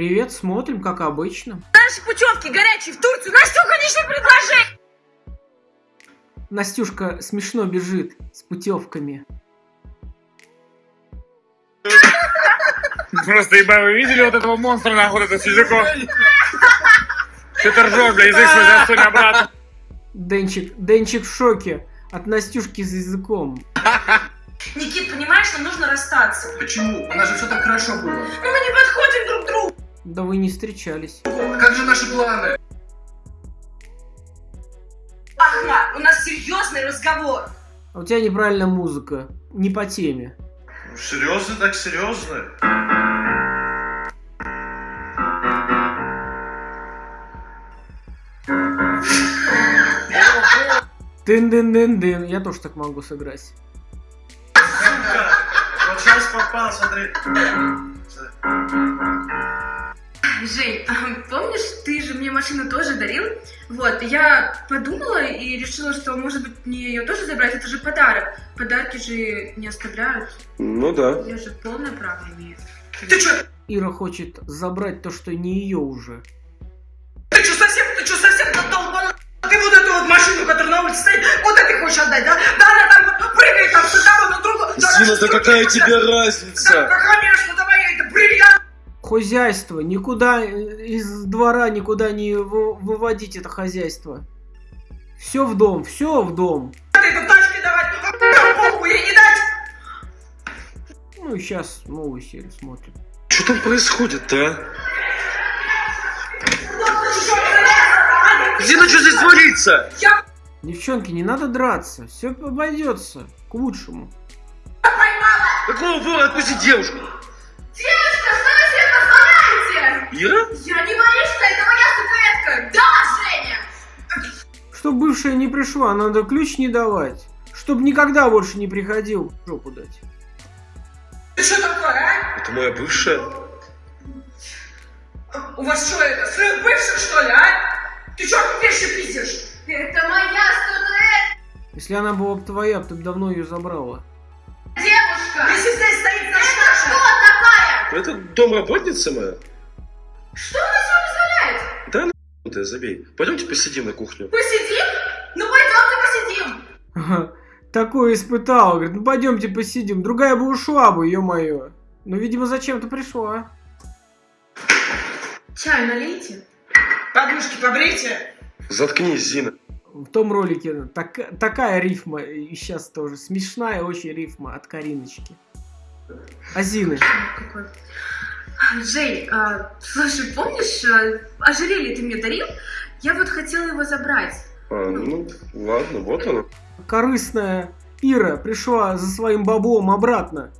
Привет, смотрим, как обычно. Наши путевки горячие в Турцию. Настюха, лишнее предложение. Настюшка смешно бежит с путевками. Просто, ебать, вы видели вот этого монстра, нахуй, это с языком? Ты ржешь, бля, язык свой засунь обратно. Денчик, Денчик в шоке от Настюшки с языком. Никит, понимаешь, нам нужно расстаться. Почему? У нас же все так хорошо было. Но мы не подходим друг другу. Да вы не встречались. Как же наши планы? Ахмат, у нас серьезный разговор. А у тебя неправильная музыка. Не по теме. Серьезно, так серьезно? Дын-дын-дын-дын. Я тоже так могу сыграть. Вот сейчас попал, смотри. Жень, а, помнишь, ты же мне машину тоже дарил? Вот, я подумала и решила, что, может быть, мне ее тоже забрать, это же подарок. Подарки же не оставляют. Ну да. Я же полное право имею. Ты что? Ира хочет забрать то, что не ее уже. Ты что, совсем, ты что, совсем долбанул? Ты вот эту вот машину, которая на улице стоит, вот это ты хочешь отдать, да? Да, она там вот прыгает там с одного на другого. Да, Зина, да какая тебе Да, разница? да, конечно, давай, это бриллиант. Хозяйство. Никуда э, из двора никуда не вы- выводить это хозяйство. Все в дом, все в дом. Дать. Ну и сейчас новую серию смотрим. Что там происходит-то, а? Зина, что здесь творится? Девчонки, не надо драться. Все обойдется к лучшему. Какого вора отпусти девушку? Себе позволяете? Ира? Я не Маришка, это моя статуэтка. Да, Женя? Чтоб бывшая не пришла, надо ключ не давать. Чтоб никогда больше не приходил жопу дать. Ты что такое, а? Это моя бывшая? У вас что это, сын бывших, что ли, а? Ты что вещи пиздишь? Это моя статуэтка, Если она была бы твоя, ты бы давно ее забрала. девушка. Если здесь стоит наш Это что такая? Это домработница моя? Что она себе позволяет? Да ну ты забей. Пойдемте посидим на кухню. Посидим? Ну пойдемте посидим. Ага, Такое испытала. Говорит, ну пойдемте посидим. Другая бы ушла бы, ё-моё. Но, видимо, зачем-то пришла. Чай налейте. Подушки побрейте. Заткнись, Зина. В том ролике так- такая рифма, и сейчас тоже. Смешная очень рифма от Кариночки. Азины. Какой? Жень, а, слушай, помнишь, а, ожерелье ты мне дарил? Я вот хотела его забрать. А, ну, ладно, вот оно. Корыстная Ира пришла за своим баблом обратно.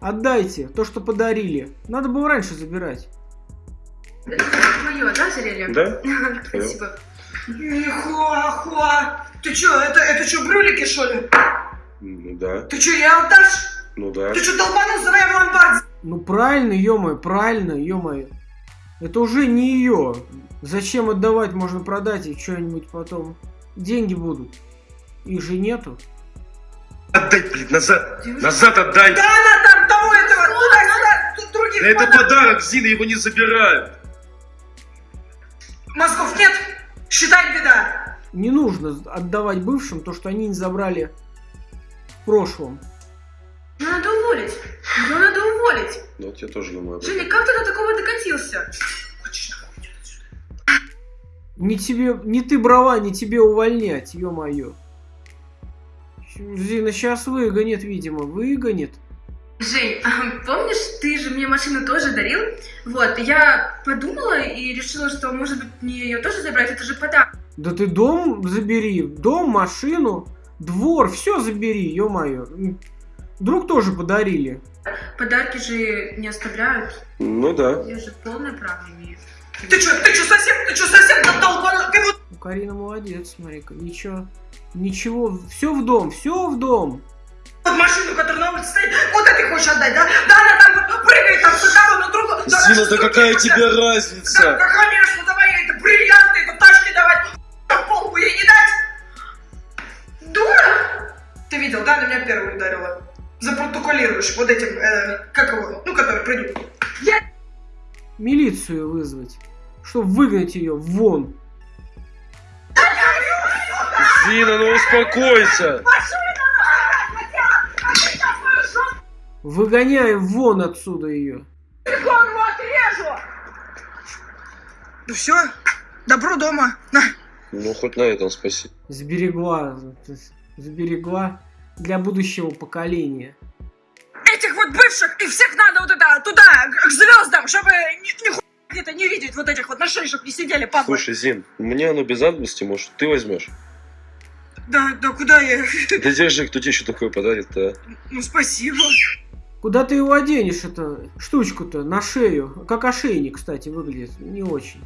Отдайте то, что подарили. Надо было раньше забирать. Это твое, да, ожерелье? Да? Спасибо. Нихуа, Ты что, это, это что, брюлики, что ли? Ну да. Ты что, я отдашь? Ну да. Ты что, долбанулся, давай в ломбард? Ну правильно, ё-моё, правильно, ё-моё. Это уже не ее. Зачем отдавать? Можно продать и что-нибудь потом. Деньги будут. Их же нету. Отдай, блин, назад. Назад отдай. Да она там того этого, туда-сюда, тут других Да это подарок. подарок, Зина, его не забирают. Мозгов нет? Считай беда. Не нужно отдавать бывшим то, что они не забрали в прошлом. Ну надо уволить. Ее надо уволить. Ну вот я тоже думаю. Женя, как ты до такого докатился? Не тебе, не ты брала, не тебе увольнять, ё-моё. Зина сейчас выгонит, видимо, выгонит. Жень, а, помнишь, ты же мне машину тоже дарил? Вот, я подумала и решила, что, может быть, мне ее тоже забрать, это же подарок. Да ты дом забери, дом, машину, двор, все забери, ё-моё. Друг тоже подарили. Подарки же не оставляют. Ну да. Я же полное право имею. Ты что, ты что, совсем, ты что, совсем долбанул? Ты вот Ну, Карина молодец, смотри-ка, ничего, ничего, все в дом, все в дом. вот машину, которая на улице стоит, вот это ты хочешь отдать, да? Да она там вот прыгает там с одного на другого. Да, Зина, да какая тебе отдать? Да, разница? да, конечно, давай ей это бриллианты, это тачки давать, а полку ей не дать. Дура! Ты видел, да, она меня первую ударила. Запротоколируешь вот этим, э, как его, ну, который придет. Я... милицию вызвать, чтобы выгнать ее вон. Зина, ну успокойся. Выгоняй вон отсюда ее. Ну все, добро дома. На. Ну, хоть на этом спасибо. Сберегла, сберегла для будущего поколения. Этих вот бывших и всех надо вот это туда, к звездам, чтобы ни, нихуя где-то не видеть вот этих вот на шее, чтобы не сидели папы. Слушай, Зин, мне оно без надобности, может, ты возьмешь? Да, да куда я? Да держи, кто тебе еще такое подарит-то, а? Ну спасибо. Куда ты его оденешь, эту штучку-то, на шею? Как ошейник, кстати, выглядит. Не очень.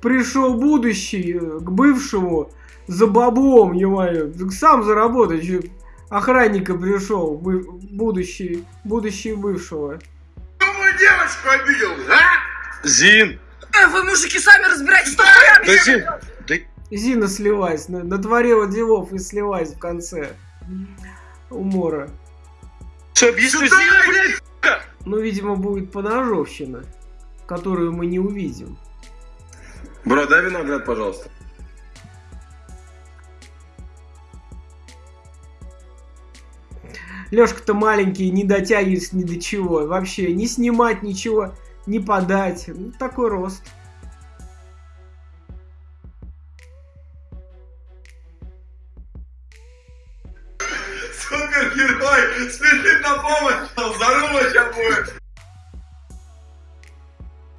Пришел будущий э, к бывшему за баблом, ё Сам заработать. Охранника пришел, будущий, будущий бывшего. девочку обидел, а? Зин! Э, вы, мужики, сами разбирайтесь, что хуями. Да Зин! Да Зина слилась, на- натворила делов и слилась в конце. Умора. что, объясню, Зина, блядь! Ну, видимо, будет поножовщина, которую мы не увидим. Бро, дай виноград, пожалуйста. Лешка-то маленький, не дотягивается ни до чего. Вообще, не снимать ничего, не подать. Ну, такой рост. Супергерой, спешит на помощь. Здорово сейчас будет.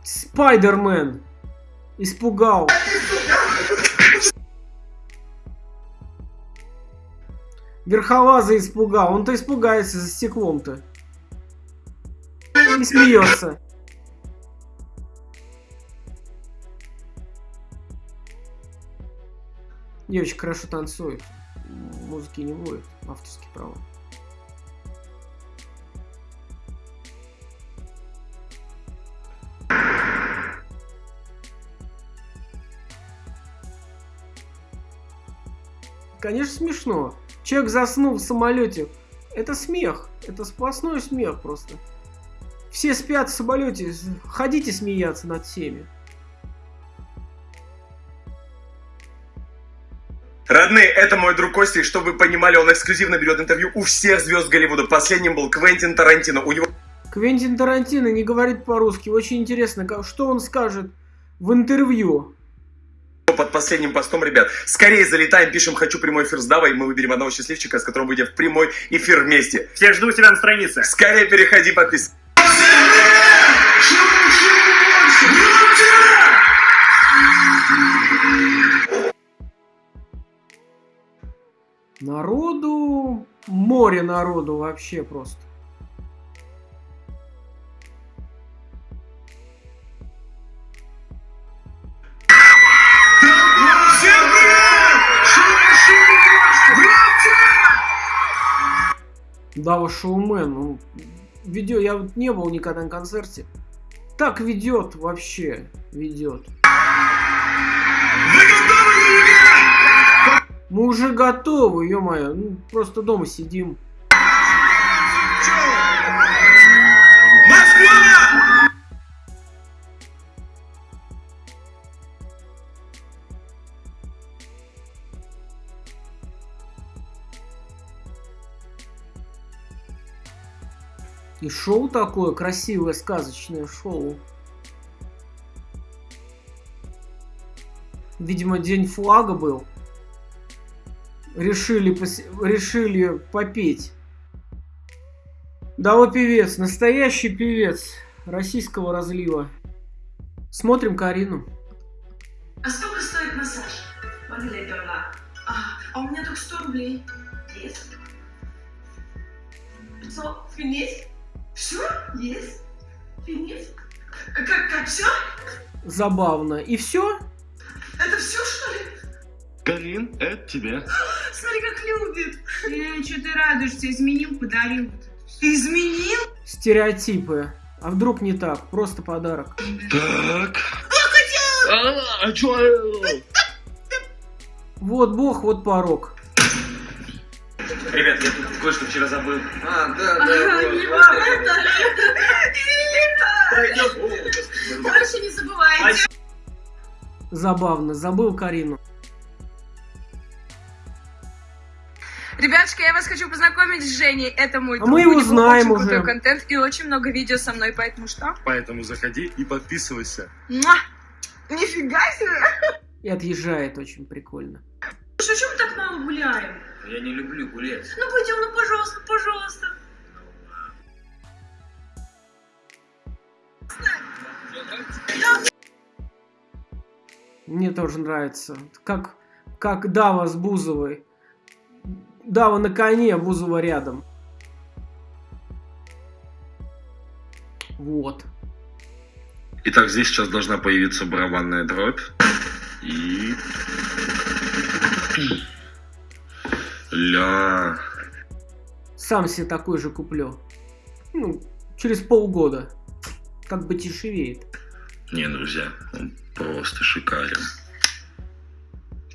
Спайдермен. Испугал. Верхолаза испугал. Он-то испугается за стеклом-то. И смеется. Девочка хорошо танцует. Музыки не будет. Авторские права. Конечно, смешно. Человек заснул в самолете. Это смех. Это сплошной смех просто. Все спят в самолете. Ходите смеяться над всеми. Родные, это мой друг Костя, и чтобы вы понимали, он эксклюзивно берет интервью у всех звезд Голливуда. Последним был Квентин Тарантино. У него Квентин Тарантино не говорит по-русски. Очень интересно, что он скажет в интервью. Под последним постом, ребят, скорее залетаем, пишем «Хочу прямой эфир с Давой», мы выберем одного счастливчика, с которым выйдем в прямой эфир вместе. Всех жду у себя на странице. Скорее переходи, подписывайся. Народу... Море народу вообще просто. Дава шоумен, ну, видео, я вот не был никогда на концерте. Так ведет вообще, ведет. Мы уже готовы, ё-моё, ну, просто дома сидим. И шоу такое красивое, сказочное шоу. Видимо, день флага был. Решили, пос- решили попеть. Дава певец, настоящий певец российского разлива. Смотрим Карину. А сколько стоит массаж? Могли перла. А, а у меня только 100 рублей. Есть. 500. Финис? Все? Есть. Финис? Как, как все? Забавно. И все? Это все, что ли? Карин, это тебе. Смотри, как любит. Э, что ты радуешься? Изменил, подарил. Изменил? Стереотипы. А вдруг не так? Просто подарок. Так. А, а чё? Вот бог, вот порог. Ребят, я тут кое-что вчера забыл. А, да, да, Ага, не это. Больше не забывайте. Забавно, забыл Карину. Ребятушка, я вас хочу познакомить с Женей. Это мой А друг. мы его знаем очень крутой уже. контент и очень много видео со мной, поэтому что? Поэтому заходи и подписывайся. Муа! Нифига себе! И отъезжает очень прикольно. Слушай, что мы так мало гуляем? Я не люблю гулять. Ну пойдем, ну пожалуйста, пожалуйста. Мне тоже нравится. Как, как Дава с Бузовой. Дава на коне, Бузова рядом. Вот. Итак, здесь сейчас должна появиться барабанная дробь. И... Ля... Сам себе такой же куплю. Ну, через полгода. Как бы дешевеет. Не, друзья, он просто шикарен.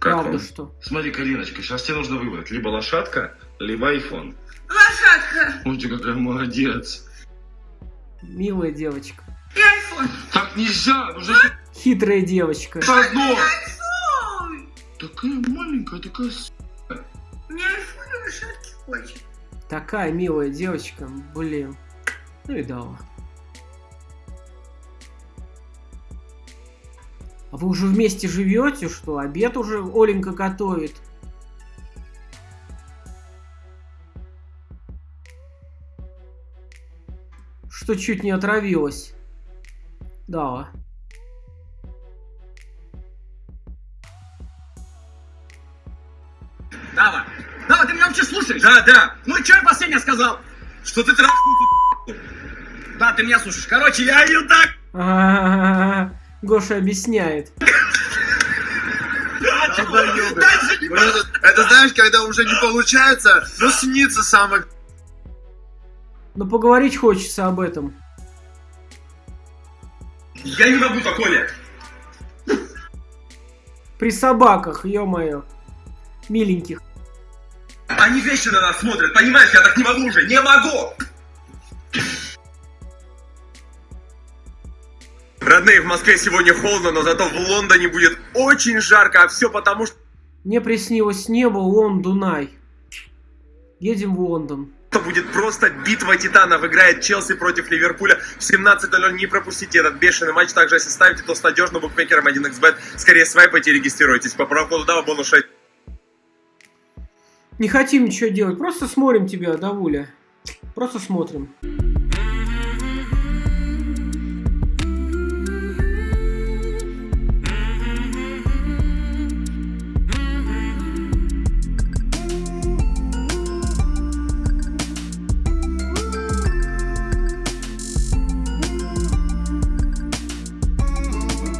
Как Правда, вам? что? Смотри, Кариночка, сейчас тебе нужно выбрать либо лошадка, либо айфон. Лошадка Ой, ты какая молодец. Милая девочка. и айфон. Так нельзя, нужно Хитрая девочка. одно. Такая маленькая, такая... лошадки хочет. Такая милая девочка. Блин. Ну и Дава. А вы уже вместе живете, что? Обед уже Оленька готовит. Что чуть не отравилась. Да. Да, да. Ну и что я последнее сказал? Что ты трахнул Да, ты меня слушаешь. Короче, я ее так... Гоша объясняет. Это знаешь, когда уже не получается, но снится самое... Но поговорить хочется об этом. Я не могу такое. При собаках, ё-моё. Миленьких. Они вещи на нас смотрят, понимаешь? Я так не могу уже, не могу! Родные, в Москве сегодня холодно, но зато в Лондоне будет очень жарко, а все потому что... Мне приснилось небо, Лон, Дунай. Едем в Лондон. что будет просто битва титанов. Играет Челси против Ливерпуля в 17.00. Не пропустите этот бешеный матч. Также, если ставите, то с надежным букмекером 1xbet. Скорее свайпайте и регистрируйтесь. По промокоду DAVA бонус 6. Не хотим ничего делать, просто смотрим тебя, Давуля. Просто смотрим.